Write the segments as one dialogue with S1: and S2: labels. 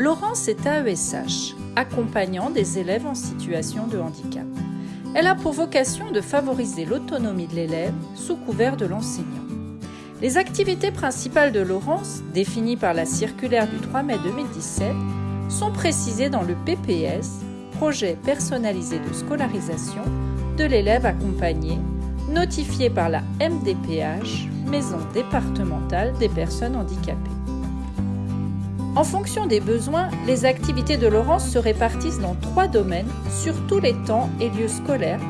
S1: Laurence est AESH, accompagnant des élèves en situation de handicap. Elle a pour vocation de favoriser l'autonomie de l'élève sous couvert de l'enseignant. Les activités principales de Laurence, définies par la circulaire du 3 mai 2017, sont précisées dans le PPS, projet personnalisé de scolarisation de l'élève accompagné, notifié par la MDPH, Maison départementale des personnes handicapées. En fonction des besoins, les activités de Laurence se répartissent dans trois domaines sur tous les temps et lieux scolaires,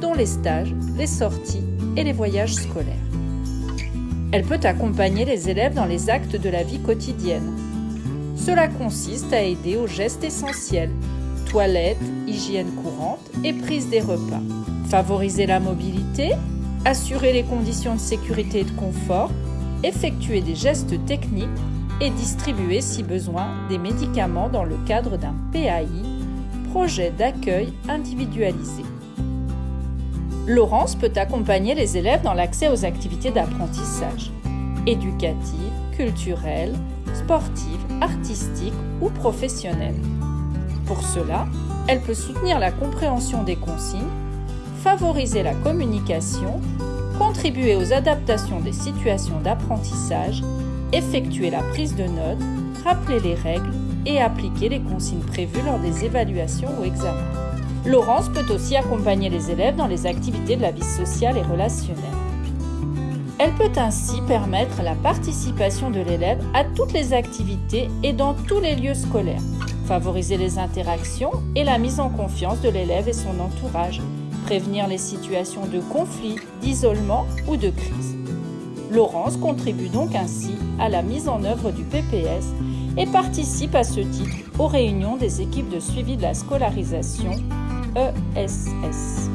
S1: dont les stages, les sorties et les voyages scolaires. Elle peut accompagner les élèves dans les actes de la vie quotidienne. Cela consiste à aider aux gestes essentiels, toilettes, hygiène courante et prise des repas. Favoriser la mobilité, assurer les conditions de sécurité et de confort, effectuer des gestes techniques et distribuer si besoin des médicaments dans le cadre d'un PAI, projet d'accueil individualisé. Laurence peut accompagner les élèves dans l'accès aux activités d'apprentissage, éducatives, culturelles, sportives, artistiques ou professionnelles. Pour cela, elle peut soutenir la compréhension des consignes, favoriser la communication, contribuer aux adaptations des situations d'apprentissage, effectuer la prise de notes, rappeler les règles et appliquer les consignes prévues lors des évaluations ou examens. Laurence peut aussi accompagner les élèves dans les activités de la vie sociale et relationnelle. Elle peut ainsi permettre la participation de l'élève à toutes les activités et dans tous les lieux scolaires, favoriser les interactions et la mise en confiance de l'élève et son entourage, prévenir les situations de conflit, d'isolement ou de crise. Laurence contribue donc ainsi à la mise en œuvre du PPS et participe à ce titre aux réunions des équipes de suivi de la scolarisation ESS.